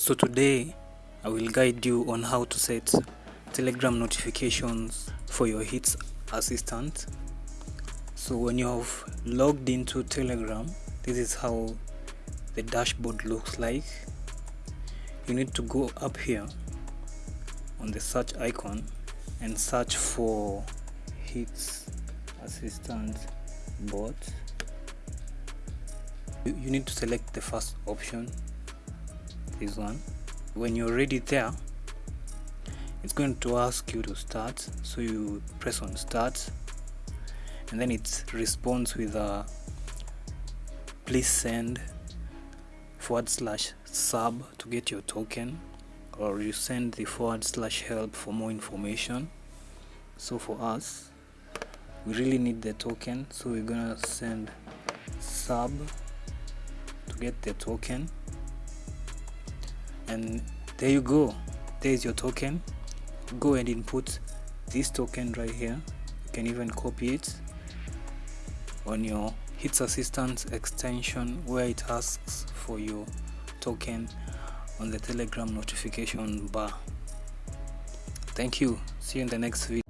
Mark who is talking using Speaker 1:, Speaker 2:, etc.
Speaker 1: So today I will guide you on how to set telegram notifications for your hits assistant. So when you have logged into telegram this is how the dashboard looks like. You need to go up here on the search icon and search for hits assistant bot. You, need to select the first option this one when you're ready there it's going to ask you to start. So you press on start and then it responds with a please send forward slash sub to get your token or you send the forward slash help for more information. So for us we really need the token so we're gonna send sub to get the token and there you go. There's your token. Go and input this token right here. You can even copy it on your hits assistant extension where it asks for your token on the telegram notification bar. Thank you. See you in the next video